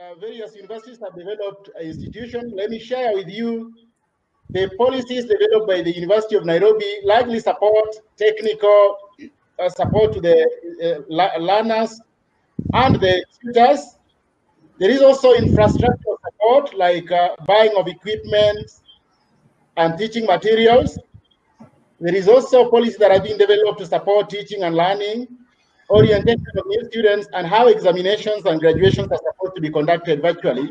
uh, various universities have developed an institution. Let me share with you the policies developed by the University of Nairobi likely support technical uh, support to the uh, learners and the tutors. There is also infrastructure support like uh, buying of equipment and teaching materials. There is also policies that are being developed to support teaching and learning, orientation of new students, and how examinations and graduations are supposed to be conducted virtually.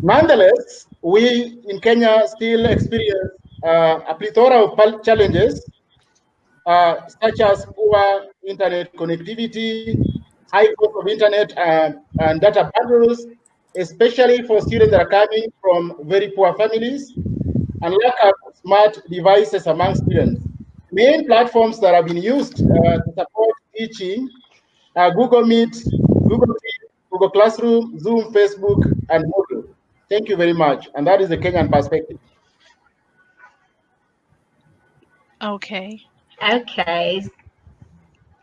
Nonetheless, we in Kenya still experience uh, a plethora of challenges, uh, such as poor internet connectivity, high cost of internet uh, and data bundles, especially for students that are coming from very poor families, and lack of smart devices among students. Main platforms that have been used uh, to support teaching are Google Meet, Google Google Classroom, Zoom, Facebook, and Moodle. Thank you very much. And that is the Kenyan perspective. Okay. Okay.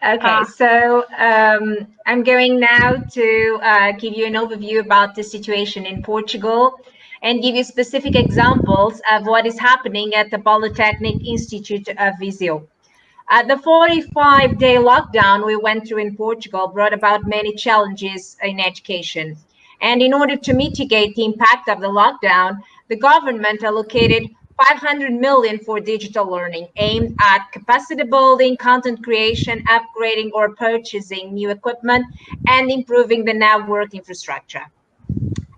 Okay, uh, so um, I'm going now to uh, give you an overview about the situation in Portugal and give you specific examples of what is happening at the Polytechnic Institute of Viseu. Uh, the 45-day lockdown we went through in Portugal brought about many challenges in education. And in order to mitigate the impact of the lockdown, the government allocated 500 million for digital learning aimed at capacity building, content creation, upgrading or purchasing new equipment, and improving the network infrastructure.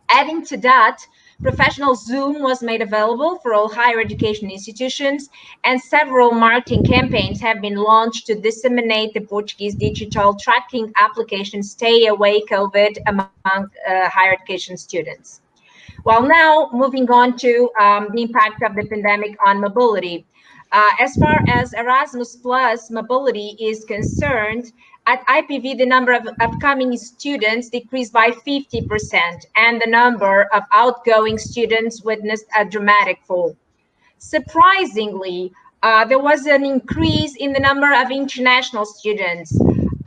Adding to that, professional Zoom was made available for all higher education institutions, and several marketing campaigns have been launched to disseminate the Portuguese digital tracking application Stay Away COVID among uh, higher education students. Well, now moving on to um, the impact of the pandemic on mobility. Uh, as far as Erasmus Plus mobility is concerned, at IPV, the number of upcoming students decreased by 50%, and the number of outgoing students witnessed a dramatic fall. Surprisingly, uh, there was an increase in the number of international students.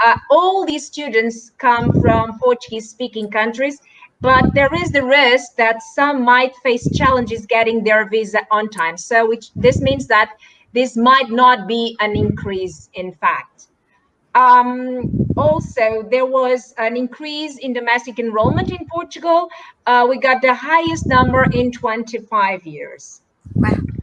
Uh, all these students come from Portuguese-speaking countries, but there is the risk that some might face challenges getting their visa on time. So which, this means that this might not be an increase in fact. Um, also, there was an increase in domestic enrollment in Portugal. Uh, we got the highest number in 25 years. Wow.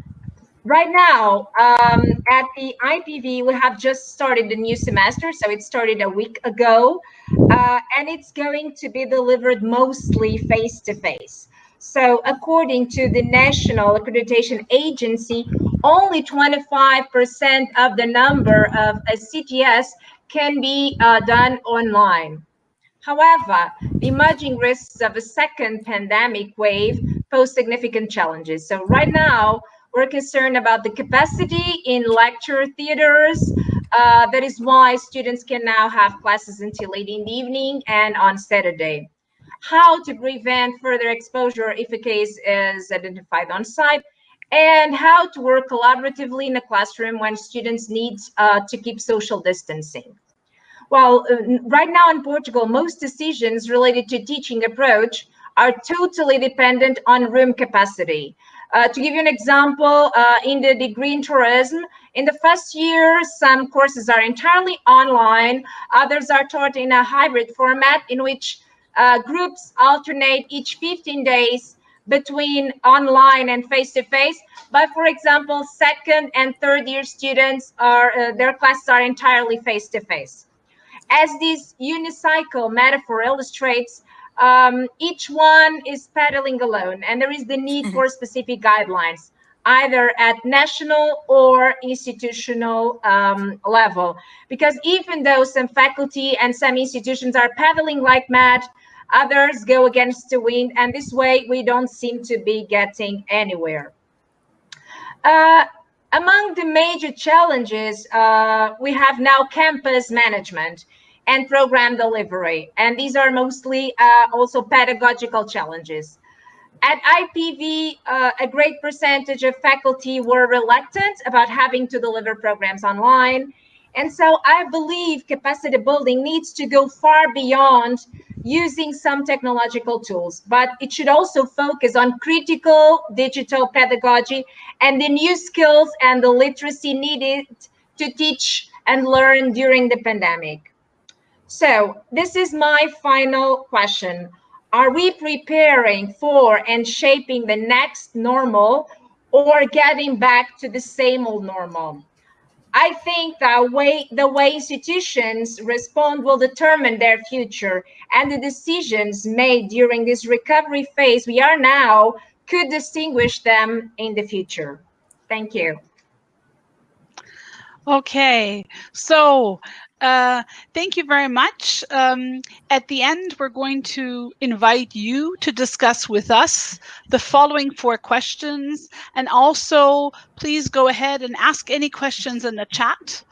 Right now, um, at the IPV, we have just started the new semester. So it started a week ago, uh, and it's going to be delivered mostly face-to-face. -face. So according to the National Accreditation Agency, only 25% of the number of ECTS can be uh, done online. However, the emerging risks of a second pandemic wave pose significant challenges. So right now, we're concerned about the capacity in lecture theaters. Uh, that is why students can now have classes until late in the evening and on Saturday. How to prevent further exposure if a case is identified on site, and how to work collaboratively in a classroom when students need uh, to keep social distancing. Well, uh, right now in Portugal, most decisions related to teaching approach are totally dependent on room capacity. Uh, to give you an example, uh, in the degree in tourism, in the first year, some courses are entirely online, others are taught in a hybrid format in which uh, groups alternate each 15 days between online and face-to-face. -face. But for example, second and third year students are, uh, their classes are entirely face-to-face. -face. As this unicycle metaphor illustrates, um, each one is pedaling alone and there is the need mm-hmm. for specific guidelines either at national or institutional um, level. Because even though some faculty and some institutions are pedaling like mad, Others go against the wind, and this way we don't seem to be getting anywhere. Uh, among the major challenges, uh, we have now campus management and program delivery, and these are mostly uh, also pedagogical challenges. At IPV, uh, a great percentage of faculty were reluctant about having to deliver programs online, And so I believe capacity building needs to go far beyond using some technological tools, but it should also focus on critical digital pedagogy and the new skills and the literacy needed to teach and learn during the pandemic. So this is my final question. Are we preparing for and shaping the next normal or getting back to the same old normal? I think that way the way institutions respond will determine their future and the decisions made during this recovery phase we are now could distinguish them in the future. Thank you. Okay, so uh, thank you very much. Um, at the end, we're going to invite you to discuss with us the following four questions. And also, please go ahead and ask any questions in the chat.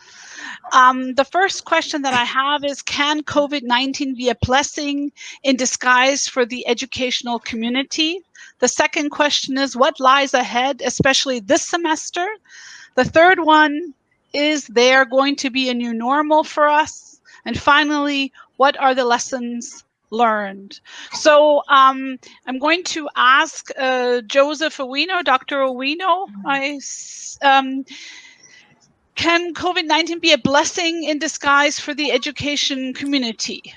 Um, the first question that I have is, can COVID-19 be a blessing in disguise for the educational community? The second question is, what lies ahead, especially this semester? The third one, is there going to be a new normal for us? And finally, what are the lessons learned? So um, I'm going to ask uh, Joseph Owino, Dr. Owino, I, um, can COVID-19 be a blessing in disguise for the education community?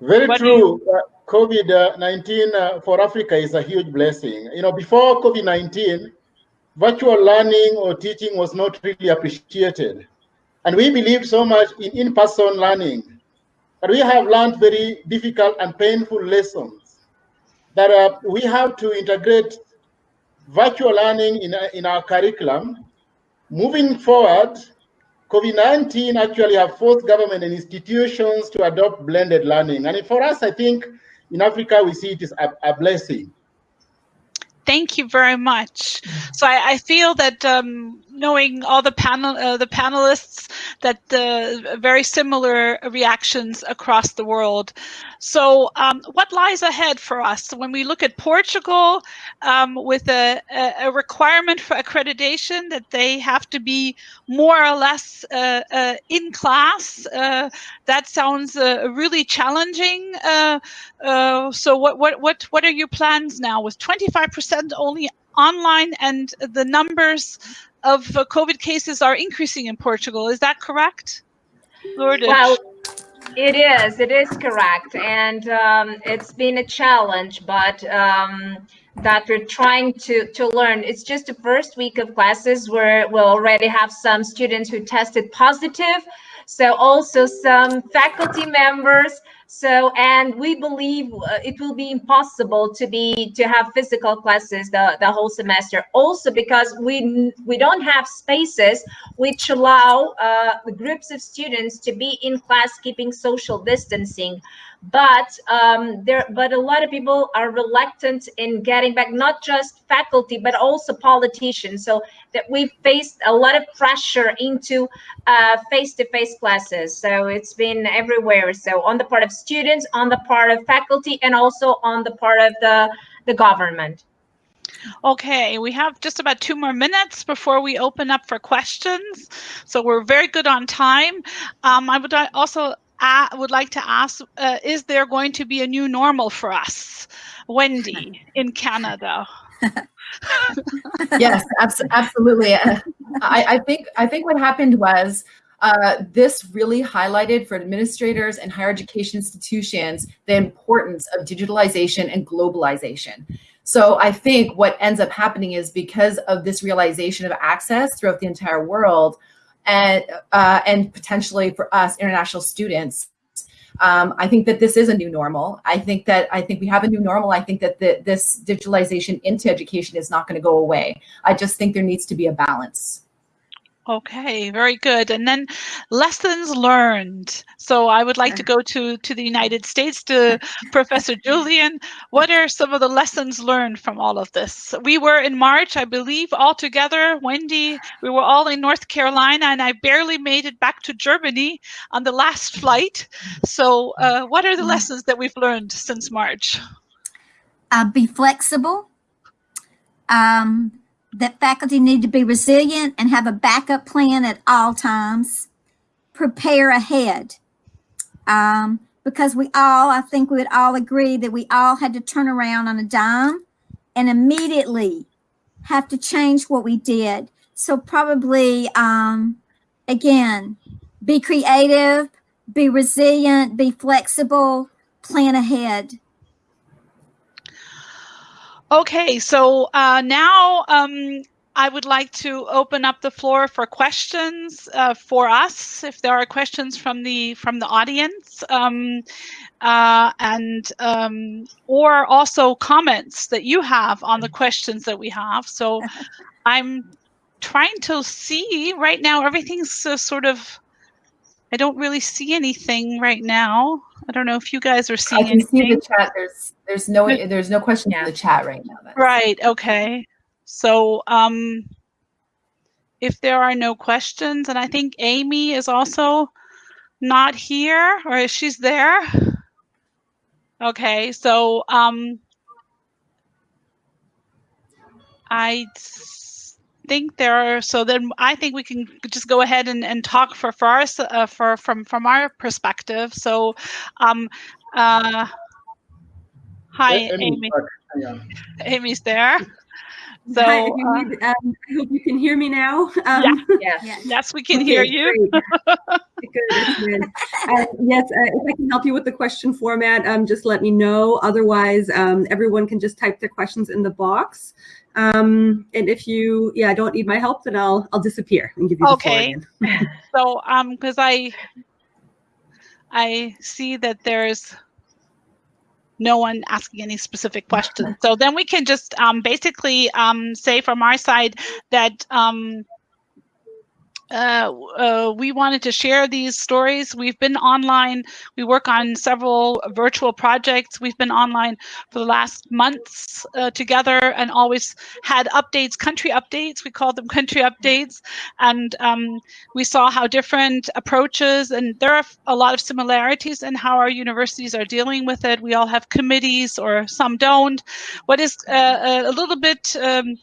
Very what true. Uh, COVID-19 uh, for Africa is a huge blessing. You know, before COVID-19, virtual learning or teaching was not really appreciated. And we believe so much in in-person learning. But we have learned very difficult and painful lessons that uh, we have to integrate virtual learning in, uh, in our curriculum. Moving forward, COVID-19 actually have forced government and institutions to adopt blended learning. And for us, I think in Africa, we see it as a, a blessing thank you very much. So I, I feel that um, knowing all the panel, uh, the panelists, that uh, very similar reactions across the world. So um, what lies ahead for us when we look at Portugal um, with a, a, requirement for accreditation that they have to be more or less uh, uh in class? Uh, that sounds uh, really challenging. so what what what what are your plans now with 25% only online and the numbers of COVID cases are increasing in Portugal. Is that correct? Lourdes? Well, it is. It is correct. And um, it's been a challenge, but um, that we're trying to, to learn. It's just the first week of classes where we'll already have some students who tested positive. So also some faculty members so, and we believe uh, it will be impossible to be to have physical classes the, the whole semester. Also, because we we don't have spaces which allow uh, the groups of students to be in class keeping social distancing but um, there but a lot of people are reluctant in getting back not just faculty but also politicians so that we've faced a lot of pressure into uh, face-to-face -face classes so it's been everywhere so on the part of students on the part of faculty and also on the part of the the government Okay, we have just about two more minutes before we open up for questions. So we're very good on time. Um, I would also I would like to ask, uh, is there going to be a new normal for us, Wendy, in Canada? yes, abs absolutely. Uh, I, I, think I think what happened was uh, this really highlighted for administrators and higher education institutions the importance of digitalization and globalization. So I think what ends up happening is because of this realization of access throughout the entire world, and uh, and potentially for us international students. Um, I think that this is a new normal. I think that I think we have a new normal. I think that the, this digitalization into education is not going to go away. I just think there needs to be a balance. Okay, very good. And then lessons learned. So I would like to go to, to the United States to Professor Julian. What are some of the lessons learned from all of this? We were in March, I believe, all together. Wendy, we were all in North Carolina, and I barely made it back to Germany on the last flight. So uh, what are the lessons that we've learned since March? Uh, be flexible. Um, that faculty need to be resilient and have a backup plan at all times. prepare ahead. Um, because we all, I think we would all agree that we all had to turn around on a dime and immediately have to change what we did. So probably, um, again, be creative, be resilient, be flexible, plan ahead. Okay, so uh, now um, I would like to open up the floor for questions uh, for us. If there are questions from the from the audience, um, uh, and um, or also comments that you have on the questions that we have. So I'm trying to see right now. Everything's uh, sort of. I don't really see anything right now. I don't know if you guys are seeing I can anything. see the chat. There's there's no there's no question in the chat right now. That's- Right, okay. So um, if there are no questions, and I think Amy is also not here, or is she's there? Okay, so um, I s- think there are, so then I think we can just go ahead and, and talk for, for us, uh, for, from, from our perspective. So, um, uh, hi, Amy, Amy, yeah. Amy's there. So, Hi, if you uh, um, I hope you can hear me now. Um, Yes. Yes, we can hear you. Good. Uh, yes, uh, if I can help you with the question format, um, just let me know. Otherwise, um, everyone can just type their questions in the box. Um, and if you, yeah, don't need my help, then I'll I'll disappear and give you the floor Okay. So, um, because I, I see that there's no one asking any specific questions. So then we can just um, basically um, say from our side that um, uh, uh, we wanted to share these stories. We've been online. We work on several virtual projects. We've been online for the last months uh, together and always had updates, country updates. We call them country updates. And um, we saw how different approaches, and there are a lot of similarities in how our universities are dealing with it. We all have committees, or some don't. What is uh, a little bit um,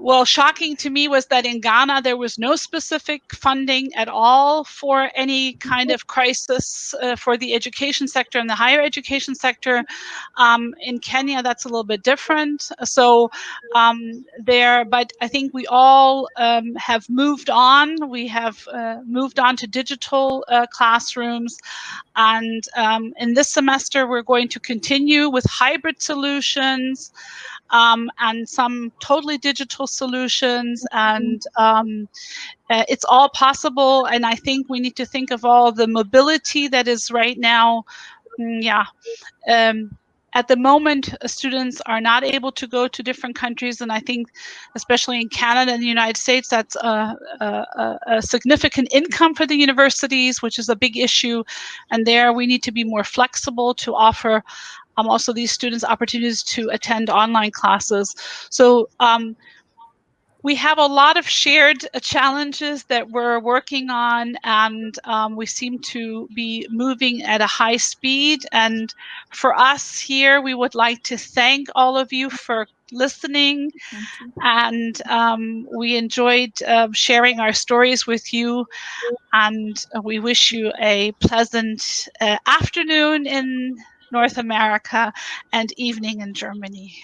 well, shocking to me was that in Ghana there was no specific funding at all for any kind of crisis uh, for the education sector and the higher education sector. Um, in Kenya, that's a little bit different. So um, there, but I think we all um, have moved on. We have uh, moved on to digital uh, classrooms, and um, in this semester we're going to continue with hybrid solutions um, and some totally digital solutions. And um, uh, it's all possible. And i think we need to think of all the mobility that is right now. Mm, yeah. Um, at the moment uh, students are not able to go to different countries. And i think especially in canada and the united states that's a, a, a significant income for the universities which is a big issue. And there we need to be more flexible to offer um, also these students opportunities to attend online classes. So um, we have a lot of shared challenges that we're working on and um, we seem to be moving at a high speed. And for us here, we would like to thank all of you for listening and um, we enjoyed uh, sharing our stories with you and we wish you a pleasant uh, afternoon in North America and evening in Germany.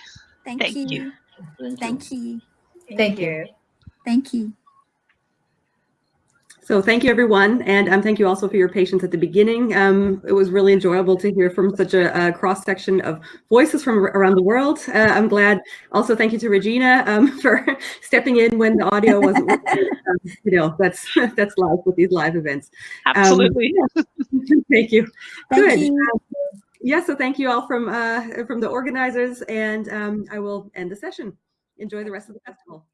Thank, Thank you. you. Thank you. Thank you. Thank you. So thank you, everyone, and um, thank you also for your patience at the beginning. Um, it was really enjoyable to hear from such a, a cross section of voices from around the world. Uh, I'm glad. Also, thank you to Regina um, for stepping in when the audio wasn't. working. Um, you know, that's that's life with these live events. Um, Absolutely. thank you. Thank Good. you. Yeah, so thank you all from uh, from the organizers, and um, I will end the session. Enjoy the rest of the festival.